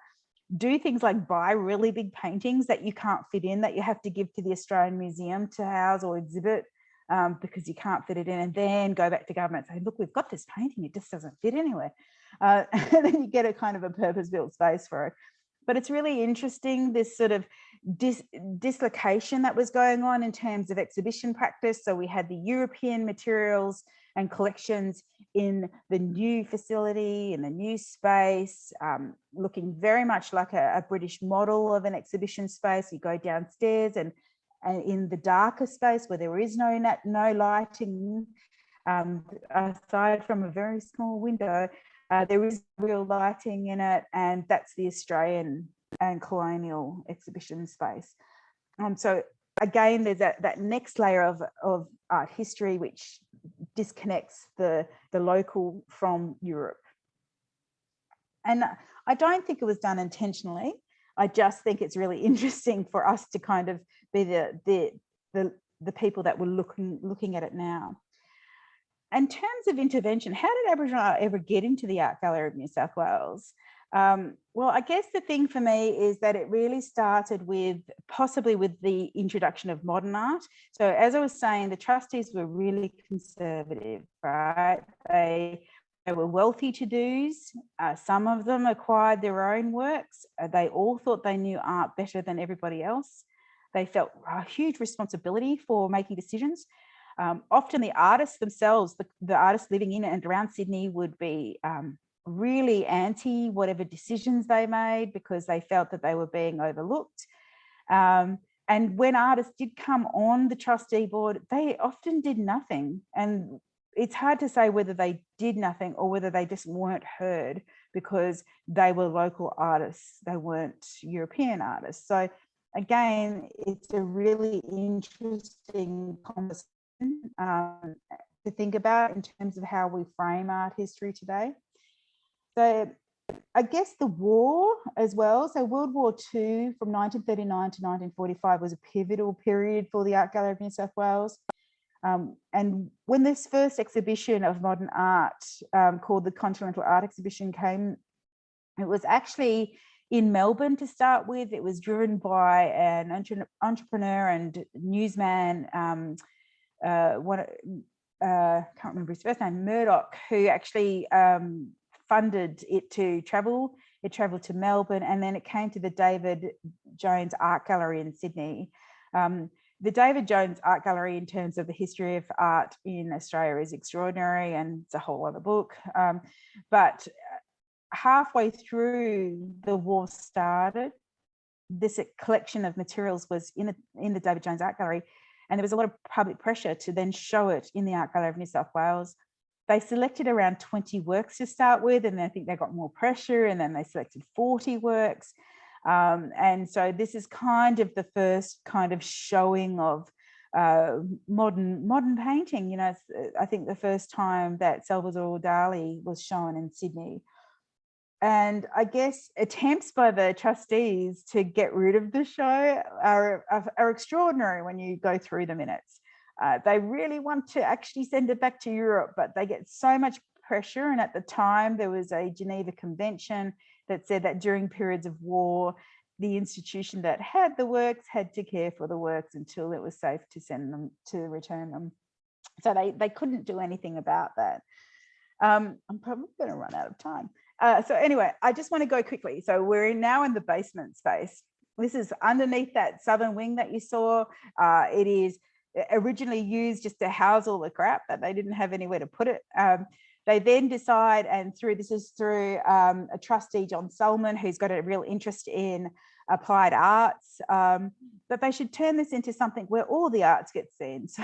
S3: do things like buy really big paintings that you can't fit in that you have to give to the Australian Museum to house or exhibit um, because you can't fit it in and then go back to government and say, look, we've got this painting, it just doesn't fit anywhere. Uh, and then you get a kind of a purpose built space for it but it's really interesting this sort of dis dislocation that was going on in terms of exhibition practice. So we had the European materials and collections in the new facility, in the new space, um, looking very much like a, a, British model of an exhibition space. You go downstairs and, and in the darker space where there is no, no lighting, um, aside from a very small window, uh, there is real lighting in it, and that's the Australian and colonial exhibition space. Um, so again, there's that, that next layer of, of art history which disconnects the, the local from Europe. And I don't think it was done intentionally. I just think it's really interesting for us to kind of be the, the, the, the people that were looking, looking at it now in terms of intervention, how did Aboriginal art ever get into the Art Gallery of New South Wales? Um, well, I guess the thing for me is that it really started with possibly with the introduction of modern art. So as I was saying, the trustees were really conservative, right? They, they were wealthy to-dos. Uh, some of them acquired their own works. Uh, they all thought they knew art better than everybody else. They felt a huge responsibility for making decisions. Um, often the artists themselves, the, the, artists living in and around Sydney would be um, really anti whatever decisions they made because they felt that they were being overlooked. Um, and when artists did come on the trustee board, they often did nothing. And it's hard to say whether they did nothing or whether they just weren't heard because they were local artists, they weren't European artists. So again, it's a really interesting conversation um, to think about in terms of how we frame art history today. So I guess the war as well. So World War II from 1939 to 1945 was a pivotal period for the Art Gallery of New South Wales. Um, and when this first exhibition of modern art um, called the Continental Art Exhibition came, it was actually in Melbourne to start with. It was driven by an entre entrepreneur and newsman, um, uh, one, uh, can't remember his first name, Murdoch, who actually um, funded it to travel. It traveled to Melbourne and then it came to the David Jones Art Gallery in Sydney. Um, the David Jones Art Gallery in terms of the history of art in Australia is extraordinary and it's a whole other book. Um, but halfway through the war started, this collection of materials was in, a, in the David Jones Art Gallery and there was a lot of public pressure to then show it in the Art Gallery of New South Wales. They selected around 20 works to start with, and I think they got more pressure, and then they selected 40 works. Um, and so this is kind of the first kind of showing of uh, modern modern painting. You know, I think the first time that Salvador Dali was shown in Sydney. And I guess attempts by the trustees to get rid of the show are, are, are extraordinary when you go through the minutes. Uh, they really want to actually send it back to Europe, but they get so much pressure. And at the time, there was a Geneva Convention that said that during periods of war, the institution that had the works had to care for the works until it was safe to send them to return them. So they, they couldn't do anything about that. Um, I'm probably going to run out of time. Uh, so anyway, I just want to go quickly. So we're now in the basement space. This is underneath that southern wing that you saw. Uh, it is originally used just to house all the crap that they didn't have anywhere to put it. Um, they then decide, and through this is through um, a trustee, John Salmon, who's got a real interest in applied arts, um, that they should turn this into something where all the arts get seen. So,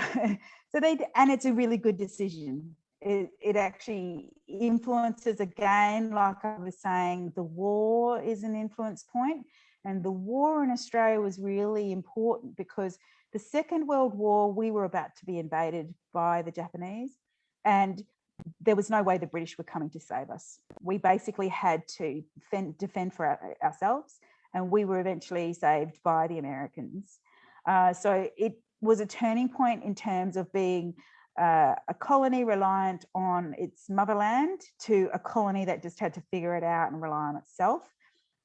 S3: so they, and it's a really good decision it, it actually influences again, like I was saying, the war is an influence point and the war in Australia was really important because the Second World War, we were about to be invaded by the Japanese and there was no way the British were coming to save us. We basically had to defend, defend for our, ourselves and we were eventually saved by the Americans. Uh, so it was a turning point in terms of being uh, a colony reliant on its motherland to a colony that just had to figure it out and rely on itself.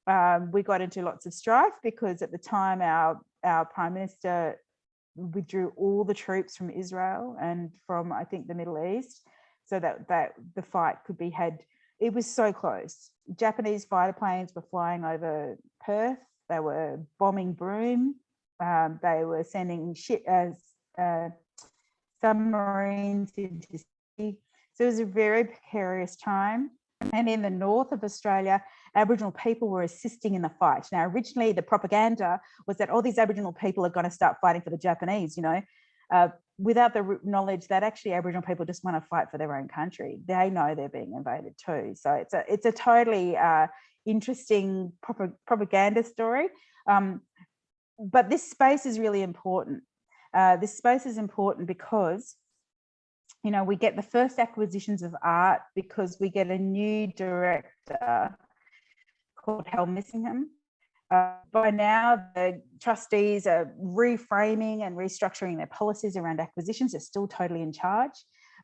S3: Um, we got into lots of strife because at the time our, our prime minister withdrew all the troops from Israel and from, I think, the Middle East so that, that the fight could be had. It was so close. Japanese fighter planes were flying over Perth. They were bombing Broome. Um, they were sending shit as uh, submarines into sea. So it was a very precarious time. And in the north of Australia, Aboriginal people were assisting in the fight. Now, originally the propaganda was that all these Aboriginal people are going to start fighting for the Japanese, you know, uh, without the knowledge that actually Aboriginal people just want to fight for their own country. They know they're being invaded too. So it's a, it's a totally uh, interesting prop propaganda story. Um, but this space is really important uh, this space is important because you know, we get the first acquisitions of art because we get a new director called Hal Missingham. Uh, by now, the trustees are reframing and restructuring their policies around acquisitions. They're still totally in charge,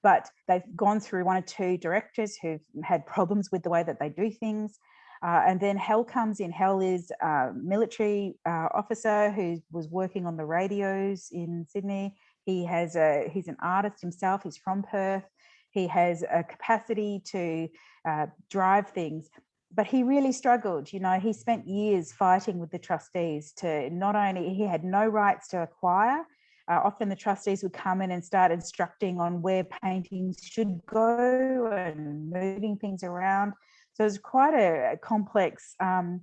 S3: but they've gone through one or two directors who've had problems with the way that they do things. Uh, and then Hal comes in. Hal is a military uh, officer who was working on the radios in Sydney. He has a, he's an artist himself. He's from Perth. He has a capacity to uh, drive things, but he really struggled. You know, he spent years fighting with the trustees to not only, he had no rights to acquire, uh, often the trustees would come in and start instructing on where paintings should go and moving things around. So it's quite a, complex, um,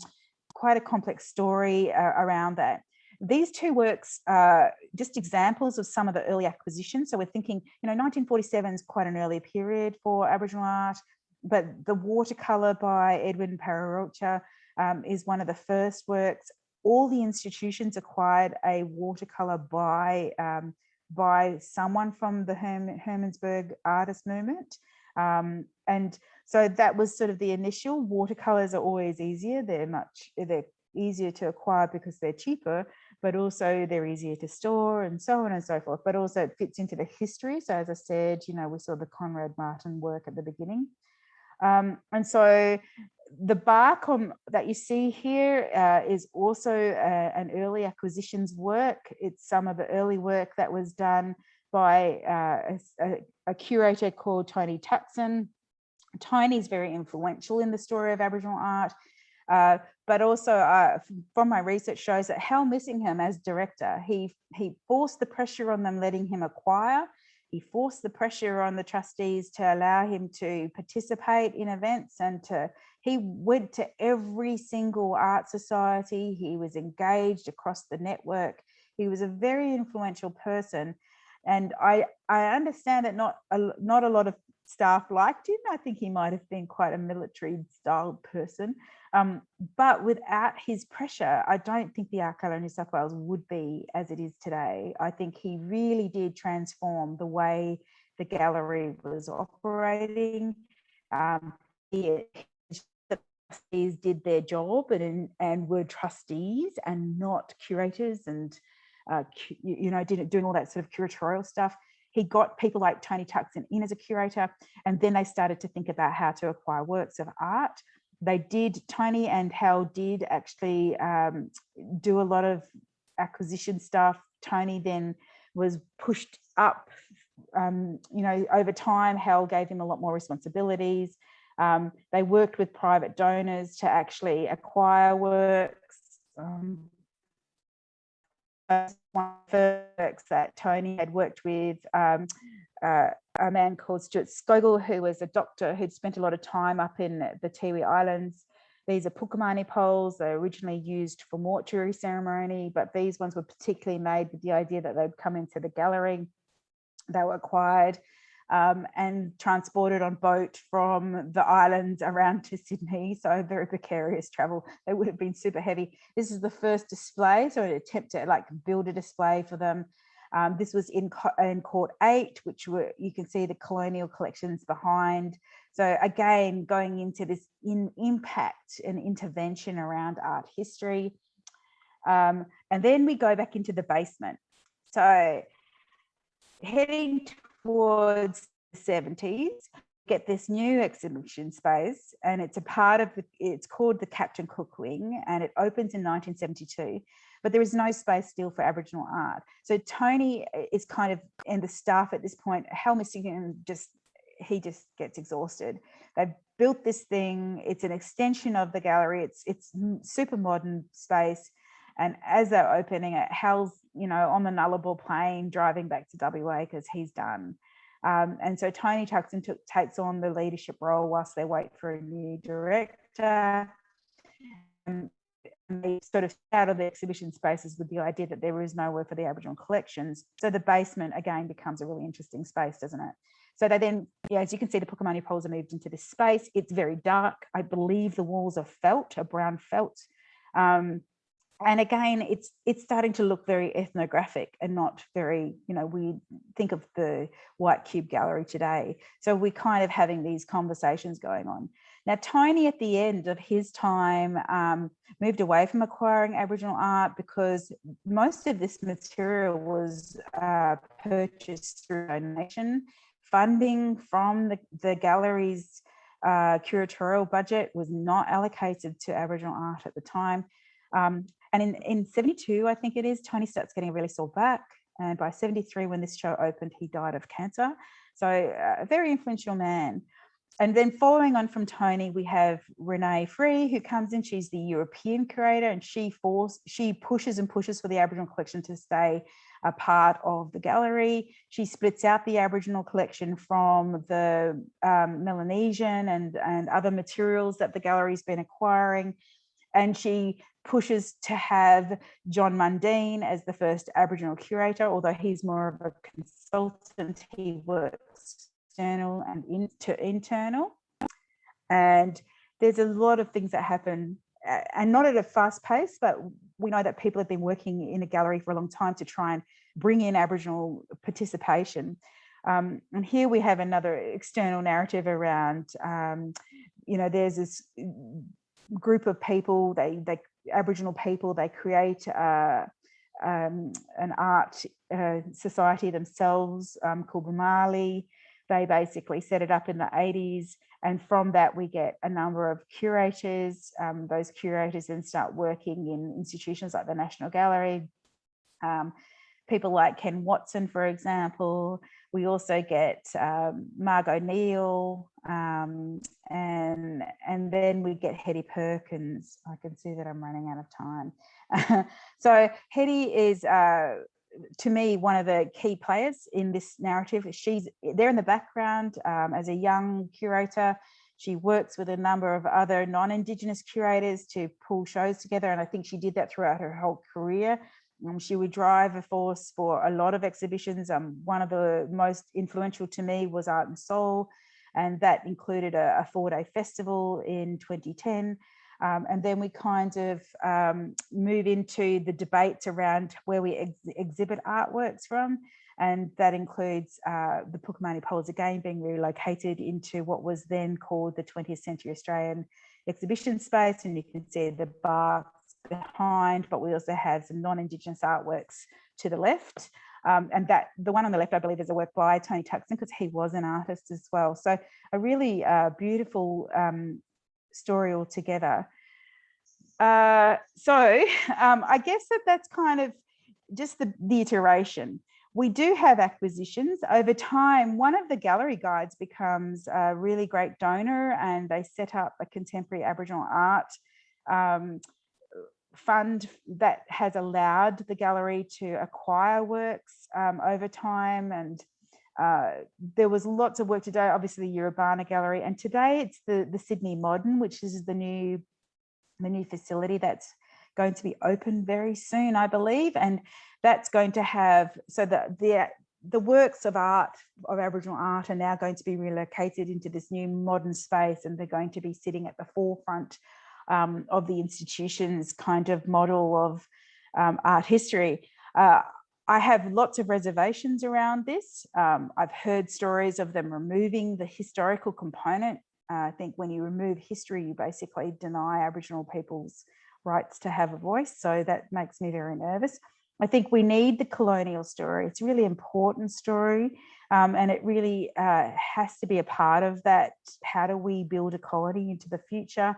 S3: quite a complex story uh, around that. These two works are just examples of some of the early acquisitions. So we're thinking, you know, 1947 is quite an early period for Aboriginal art, but the watercolor by Edwin Pareroultja um, is one of the first works. All the institutions acquired a watercolor by um, by someone from the Herm Hermannsburg artist movement. Um, and so that was sort of the initial watercolors are always easier. They're much, they're easier to acquire because they're cheaper, but also they're easier to store and so on and so forth. But also it fits into the history. So as I said, you know, we saw the Conrad Martens work at the beginning. Um, and so the bark on, that you see here uh, is also uh, an early acquisitions work. It's some of the early work that was done by uh, a, a, curator called Tony Tuckson. Tony is very influential in the story of Aboriginal art. Uh, but also uh, from my research shows that Hal Missingham as director, he, he forced the pressure on them letting him acquire. He forced the pressure on the trustees to allow him to participate in events and to, he went to every single art society. He was engaged across the network. He was a very influential person. And I, I understand that not a, not a lot of staff liked him. I think he might have been quite a military styled person. Um, but without his pressure, I don't think the Gallery New South Wales would be as it is today. I think he really did transform the way the gallery was operating. Um, he, the trustees did their job and, and were trustees and not curators and uh, you know, did, doing all that sort of curatorial stuff. He got people like Tony Tuckson in as a curator, and then they started to think about how to acquire works of art they did, Tony and Hal did actually um, do a lot of acquisition stuff. Tony then was pushed up, um, you know, over time, Hal gave him a lot more responsibilities. Um, they worked with private donors to actually acquire works. Um, works that Tony had worked with um, uh, a man called Stuart Scougall, who was a doctor who'd spent a lot of time up in the Tiwi Islands. These are Pukumani poles. They're originally used for mortuary ceremony, but these ones were particularly made with the idea that they'd come into the gallery. They were acquired um, and transported on boat from the island around to Sydney. So very precarious travel. They would have been super heavy. This is the first display. So an attempt to like build a display for them. Um, this was in, in court eight, which were, you can see the colonial collections behind. So again, going into this in impact and intervention around art history. Um, and then we go back into the basement. So heading towards the 70s, get this new exhibition space and it's a part of the, it's called the Captain Cook Wing and it opens in 1972 but there is no space still for Aboriginal art. So Tony eh, is kind of, and the staff at this point, Hal Missingham just, he just gets exhausted. They've built this thing, it's an extension of the gallery, it's, it's super modern space. And as they're opening it, Hal's, you know, on the Nullarbor Plain driving back to WA because he's done. Um, and so Tony Tuckson took, takes on the leadership role whilst they wait for a new director. And they sort of out of the exhibition spaces with the idea that there is nowhere for the Aboriginal collections. So the basement again becomes a really interesting space, doesn't it? So they then, yeah, as you can see, the Pukumani poles are moved into this space. It's very dark. I believe the walls are felt, a brown felt. Um, and again, it's it's starting to look very ethnographic and not very, you know, we think of the White Cube Gallery today. So we're kind of having these conversations going on. Now, Tony at the end of his time um, moved away from acquiring Aboriginal art because most of this material was uh, purchased through donation. Funding from the, the gallery's uh, curatorial budget was not allocated to Aboriginal art at the time. Um, and in, in 72, I think it is, Tony starts getting a really sore back. And by 73, when this show opened, he died of cancer. So uh, a very influential man. And then following on from Tony, we have Renee Free, who comes in. She's the European curator, and she force she pushes and pushes for the Aboriginal collection to stay a part of the gallery. She splits out the Aboriginal collection from the um, Melanesian and, and other materials that the gallery's been acquiring. And she pushes to have Djon Mundine as the first Aboriginal curator, although he's more of a consultant, he works external and into internal. And there's a lot of things that happen and not at a fast pace, but we know that people have been working in a gallery for a long time to try and bring in Aboriginal participation. Um, and here we have another external narrative around, um, you know, there's this group of people, they, they Aboriginal people, they create uh, um, an art uh, society themselves um, called Boomalli. They basically set it up in the 80s and from that, we get a number of curators. Um, those curators then start working in institutions like the National Gallery. Um, people like Ken Watson, for example. We also get um, Margo Neale, um, and, and then we get Hetti Perkins. I can see that I'm running out of time. so Hetty is uh, to me, one of the key players in this narrative. She's there in the background um, as a young curator. She works with a number of other non-Indigenous curators to pull shows together. And I think she did that throughout her whole career. Um, she would drive a force for a lot of exhibitions. Um, one of the most influential to me was Art and Soul. And that included a, a four-day festival in 2010. Um, and then we kind of um, move into the debates around where we ex exhibit artworks from. And that includes uh, the Pukumani Poles again being relocated into what was then called the 20th Century Australian Exhibition Space. And you can see the barks behind, but we also have some non-Indigenous artworks to the left. Um, and that the one on the left, I believe, is a work by Tony Tuckson because he was an artist as well. So a really uh, beautiful um, story altogether. Uh, so um, I guess that that's kind of just the, the iteration. We do have acquisitions over time. One of the gallery guides becomes a really great donor and they set up a contemporary Aboriginal art um, fund that has allowed the gallery to acquire works um, over time and uh, there was lots of work today, obviously the Yiribana Gallery, and today it's the, the Sydney Modern, which is the new, the new facility that's going to be open very soon, I believe. And that's going to have, so that the, the works of art, of Aboriginal art are now going to be relocated into this new modern space and they're going to be sitting at the forefront um, of the institution's kind of model of um, art history. Uh, I have lots of reservations around this. Um, I've heard stories of them removing the historical component. Uh, I think when you remove history, you basically deny Aboriginal people's rights to have a voice. So that makes me very nervous. I think we need the colonial story. It's a really important story um, and it really uh, has to be a part of that. How do we build a colony into the future?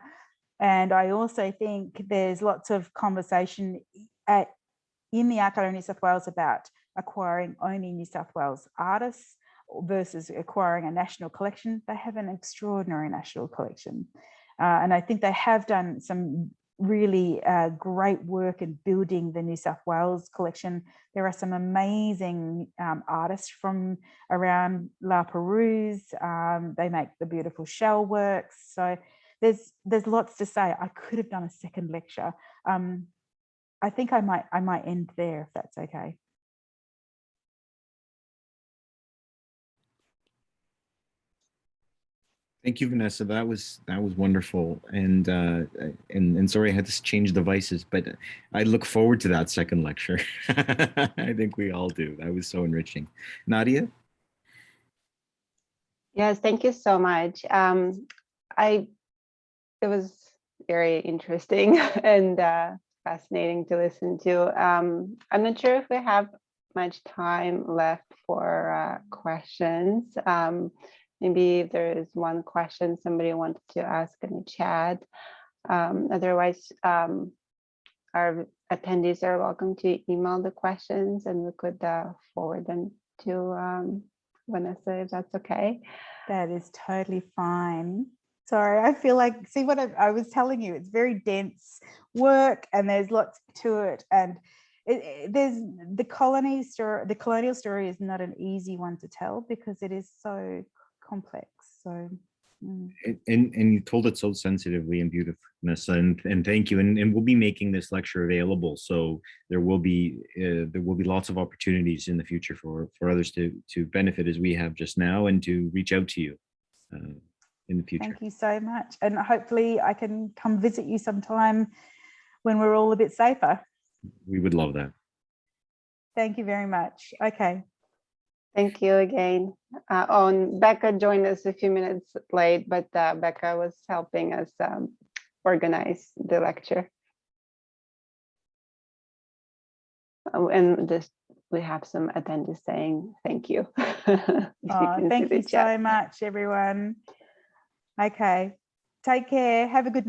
S3: And I also think there's lots of conversation at in the Art Gallery New South Wales about acquiring only New South Wales artists versus acquiring a national collection. They have an extraordinary national collection. Uh, and I think they have done some really uh, great work in building the New South Wales collection. There are some amazing um, artists from around La Perouse. Um, they make the beautiful shell works. So there's there's lots to say. I could have done a second lecture. Um, I think I might I might end there if that's okay.
S4: Thank you, Vanessa. That was that was wonderful, and uh, and and sorry I had to change devices, but I look forward to that second lecture. I think we all do. That was so enriching. Nadia.
S1: Yes, thank you so much. Um, I it was very interesting and uh, fascinating to listen to. Um, I'm not sure if we have much time left for uh, questions. Um, maybe if there is one question somebody wanted to ask in the chat. Um, otherwise, um, our attendees are welcome to email the questions and we could uh, forward them to um, Vanessa, if that's okay.
S3: That is totally fine. Sorry, I feel like, see what I, I was telling you, it's very dense work and there's lots to it. And it, it- there's the colony story, the colonial story is not an easy one to tell because it is so complex. So, mm.
S2: And, and you told it so sensitively and beautifully, Vanessa, and, and thank you. And, and we'll be making this lecture available. So there will be, uh, there will be lots of opportunities in the future for, for others to, to benefit as we have just now and to reach out to you uh, in the future.
S3: thank you so much. And hopefully I can come visit you sometime when we're all a bit safer.
S2: We would love that.
S3: Thank you very much. Okay.
S1: Thank you again. Uh, on Becca joined us a few minutes late, but uh, Becca was helping us um, organize the lecture. Oh, and this, we have some attendees saying thank you. If you
S3: Oh, thank you
S1: chat.
S3: so much, everyone. Okay. Take care. Have a good night.